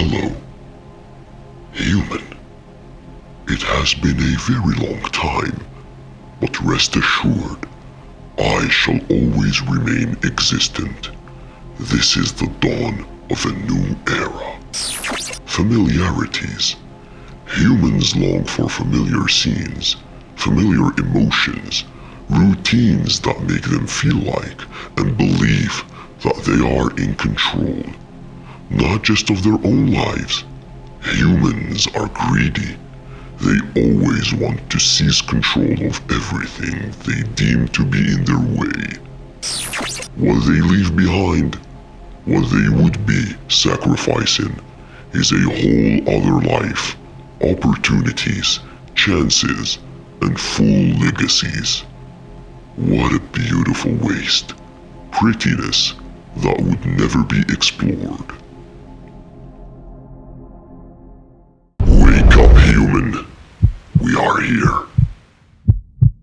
Hello, human. It has been a very long time, but rest assured, I shall always remain existent. This is the dawn of a new era. Familiarities. Humans long for familiar scenes, familiar emotions, routines that make them feel like and believe that they are in control, not just of their own lives. Humans are greedy. They always want to seize control of everything they deem to be in their way. What they leave behind, what they would be sacrificing, is a whole other life, opportunities, chances, and full legacies. What a beautiful waste. Prettiness that would never be explored. here.